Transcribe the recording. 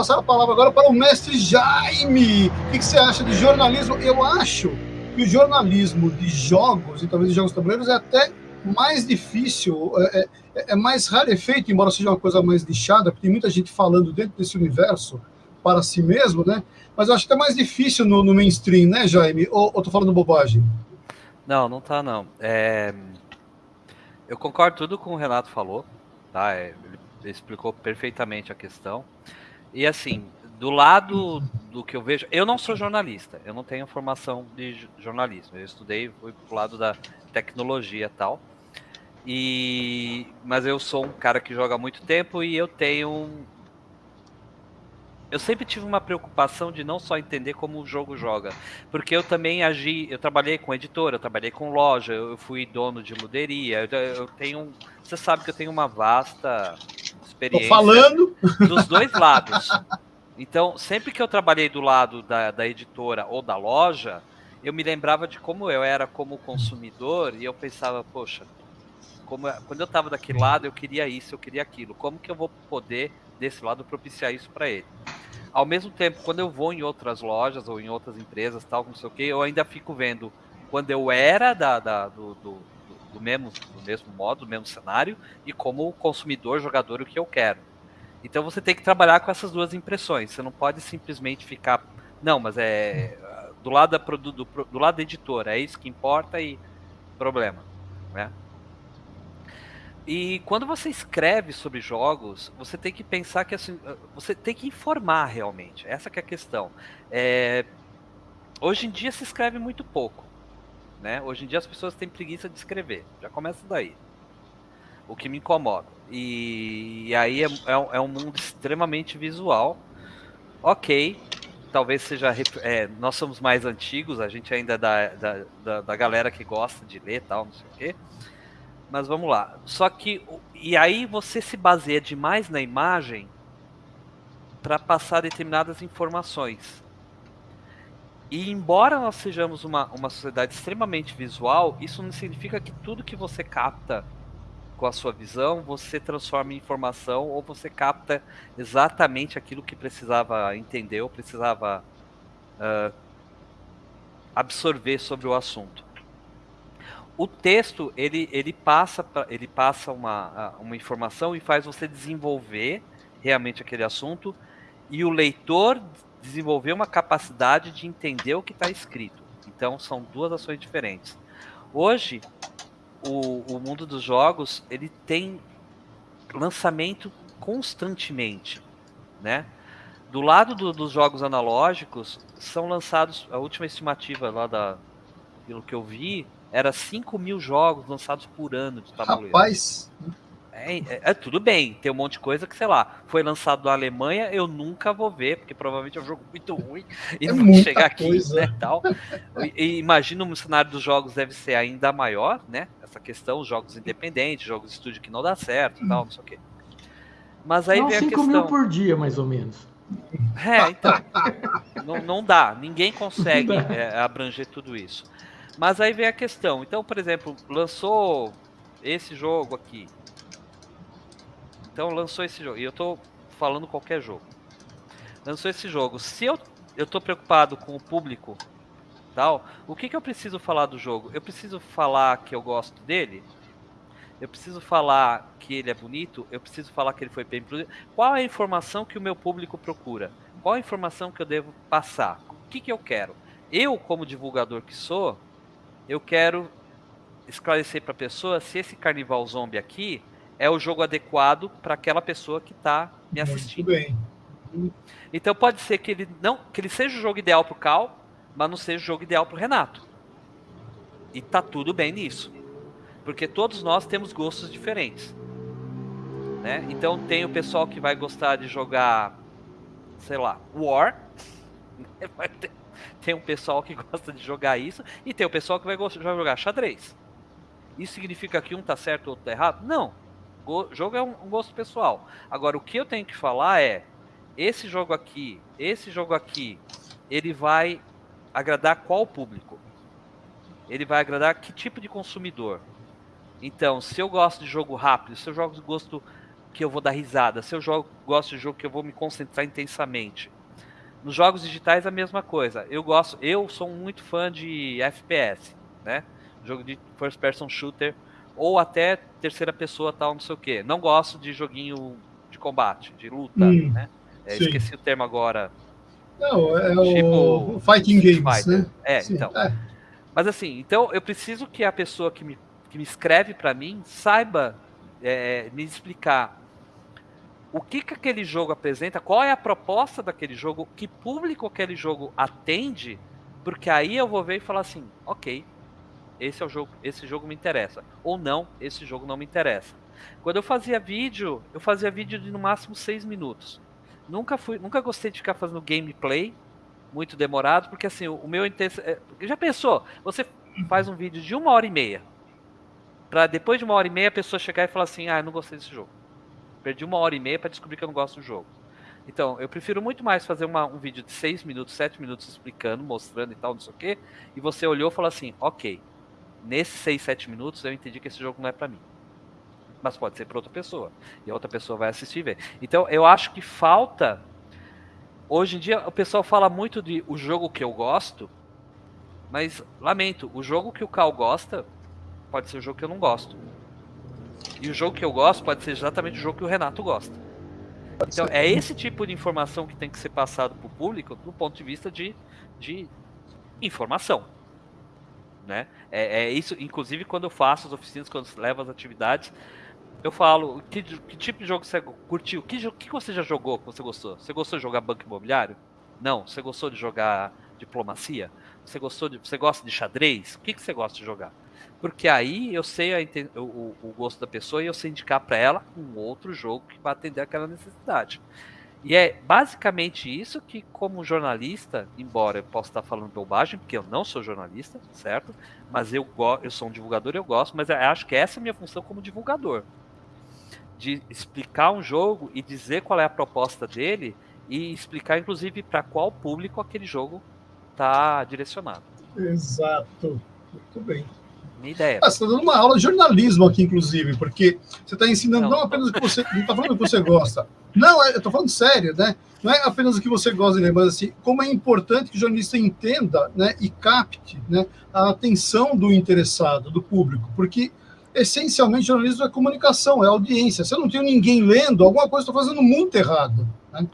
passar a palavra agora para o mestre Jaime. O que, que você acha de jornalismo? Eu acho que o jornalismo de jogos, e talvez de jogos tabuleiros, é até mais difícil, é, é, é mais rarefeito, embora seja uma coisa mais lixada, porque tem muita gente falando dentro desse universo para si mesmo, né? Mas eu acho que é mais difícil no, no mainstream, né, Jaime? Ou, ou tô falando bobagem? Não, não tá, não. É... Eu concordo tudo com o Renato falou, tá? É, ele explicou perfeitamente a questão. E assim, do lado do que eu vejo, eu não sou jornalista, eu não tenho formação de jornalismo. Eu estudei, fui pro lado da tecnologia e tal. E mas eu sou um cara que joga muito tempo e eu tenho eu sempre tive uma preocupação de não só entender como o jogo joga, porque eu também agi, eu trabalhei com editora, eu trabalhei com loja, eu fui dono de luderia, eu, eu tenho, você sabe que eu tenho uma vasta experiência Tô falando dos dois lados. Então, sempre que eu trabalhei do lado da, da editora ou da loja, eu me lembrava de como eu era como consumidor e eu pensava, poxa, como, quando eu estava daquele lado, eu queria isso, eu queria aquilo. Como que eu vou poder, desse lado, propiciar isso para ele? Ao mesmo tempo, quando eu vou em outras lojas ou em outras empresas, tal, não sei o que, eu ainda fico vendo quando eu era da, da do, do, do, mesmo, do mesmo modo, do mesmo cenário, e como consumidor, jogador, o que eu quero. Então você tem que trabalhar com essas duas impressões. Você não pode simplesmente ficar. Não, mas é. Do lado da, do, do, do lado da editora, é isso que importa e problema. Né? E quando você escreve sobre jogos, você tem que pensar que assim, você tem que informar realmente. Essa é a questão. É... Hoje em dia se escreve muito pouco. Né? Hoje em dia as pessoas têm preguiça de escrever. Já começa daí. O que me incomoda. E, e aí é, é, é, um mundo extremamente visual. Ok, talvez seja. É, nós somos mais antigos, a gente ainda é da, da, da, da galera que gosta de ler tal, não sei o quê. Mas vamos lá. Só que. E aí você se baseia demais na imagem para passar determinadas informações. E embora nós sejamos uma, uma sociedade extremamente visual, isso não significa que tudo que você capta com a sua visão você transforma em informação ou você capta exatamente aquilo que precisava entender ou precisava uh, absorver sobre o assunto. O texto ele, ele passa ele passa uma, uma informação e faz você desenvolver realmente aquele assunto e o leitor desenvolver uma capacidade de entender o que está escrito. Então são duas ações diferentes. Hoje o, o mundo dos jogos ele tem lançamento constantemente, né? Do lado do, dos jogos analógicos são lançados a última estimativa lá da pelo que eu vi era 5 mil jogos lançados por ano de tabuleiro. Rapaz! É, é, é, tudo bem, tem um monte de coisa que, sei lá, foi lançado na Alemanha, eu nunca vou ver, porque provavelmente é um jogo muito ruim e é não vai chegar aqui, coisa. né, tal. E, e imagino o cenário dos jogos deve ser ainda maior, né, essa questão, jogos independentes, jogos de estúdio que não dá certo, tal, não sei o quê. Mas aí não, vem a questão... 5 mil por dia, mais ou menos. É, então, não, não dá, ninguém consegue é, abranger tudo isso. Mas aí vem a questão. Então, por exemplo, lançou esse jogo aqui. Então lançou esse jogo. E eu tô falando qualquer jogo. Lançou esse jogo. Se eu, eu tô preocupado com o público tal, o que, que eu preciso falar do jogo? Eu preciso falar que eu gosto dele? Eu preciso falar que ele é bonito? Eu preciso falar que ele foi bem produzido? Qual é a informação que o meu público procura? Qual a informação que eu devo passar? O que, que eu quero? Eu, como divulgador que sou, eu quero esclarecer para a pessoa se esse carnival zombie aqui é o jogo adequado para aquela pessoa que está me assistindo. Muito bem. Então pode ser que ele não, que ele seja o jogo ideal para o Cal, mas não seja o jogo ideal para o Renato. E tá tudo bem nisso, porque todos nós temos gostos diferentes. Né? Então tem o pessoal que vai gostar de jogar, sei lá, War. Tem um pessoal que gosta de jogar isso e tem o pessoal que vai, vai jogar xadrez. Isso significa que um tá certo e outro tá errado? Não. O jogo é um, um gosto pessoal. Agora, o que eu tenho que falar é: esse jogo aqui, esse jogo aqui, ele vai agradar qual público? Ele vai agradar que tipo de consumidor? Então, se eu gosto de jogo rápido, se eu jogo gosto que eu vou dar risada, se eu jogo, gosto de jogo que eu vou me concentrar intensamente. Nos jogos digitais a mesma coisa. Eu gosto, eu sou muito fã de FPS, né? Jogo de first person shooter ou até terceira pessoa tal, não sei o que. Não gosto de joguinho de combate, de luta, hum, né? É, esqueci o termo agora. Não, é tipo, o Fighting Games, Fighter. né? É, sim, então. É. Mas assim, então eu preciso que a pessoa que me, que me escreve para mim saiba é, me explicar o que, que aquele jogo apresenta, qual é a proposta daquele jogo, que público aquele jogo atende, porque aí eu vou ver e falar assim, ok, esse é o jogo, esse jogo me interessa, ou não, esse jogo não me interessa. Quando eu fazia vídeo, eu fazia vídeo de no máximo seis minutos. Nunca fui, nunca gostei de ficar fazendo gameplay muito demorado, porque assim, o, o meu intenso, é, já pensou? Você faz um vídeo de uma hora e meia, para depois de uma hora e meia a pessoa chegar e falar assim, ah, eu não gostei desse jogo. Perdi uma hora e meia para descobrir que eu não gosto do jogo. Então, eu prefiro muito mais fazer uma, um vídeo de 6 minutos, 7 minutos explicando, mostrando e tal, não sei o quê, e você olhou e falou assim, ok, nesses 6, 7 minutos eu entendi que esse jogo não é para mim. Mas pode ser para outra pessoa. E a outra pessoa vai assistir e ver. Então, eu acho que falta. Hoje em dia, o pessoal fala muito de o jogo que eu gosto, mas lamento, o jogo que o Cal gosta pode ser o jogo que eu não gosto. E o jogo que eu gosto pode ser exatamente o jogo que o Renato gosta. Então, é esse tipo de informação que tem que ser passado para o público do ponto de vista de, de informação. Né? É, é, isso, inclusive, quando eu faço as oficinas, quando levo as atividades, eu falo que, que tipo de jogo você curtiu, que, que você já jogou que você gostou? Você gostou de jogar banco imobiliário? Não. Você gostou de jogar diplomacia? Você gostou de, você gosta de xadrez? O que, que você gosta de jogar? Porque aí eu sei a, o, o, gosto da pessoa e eu sei indicar para ela um outro jogo que vai atender aquela necessidade. E é basicamente isso que, como jornalista, embora eu possa estar falando bobagem, porque eu não sou jornalista, certo? Mas eu, eu sou um divulgador e eu gosto, mas eu acho que essa é a minha função como divulgador. De explicar um jogo e dizer qual é a proposta dele e explicar, inclusive, para qual público aquele jogo está direcionado. Exato. Muito bem. Minha ideia. Ah, você está dando uma aula de jornalismo aqui, inclusive, porque você está ensinando não, não apenas o que você. Não está falando o que você gosta. Não, é, eu estou falando sério, né? Não é apenas o que você gosta, mas assim, como é importante que o jornalista entenda né, e capte né, a atenção do interessado, do público, porque essencialmente jornalismo é comunicação, é audiência. Se eu não tenho ninguém lendo, alguma coisa estou fazendo muito errado. Né?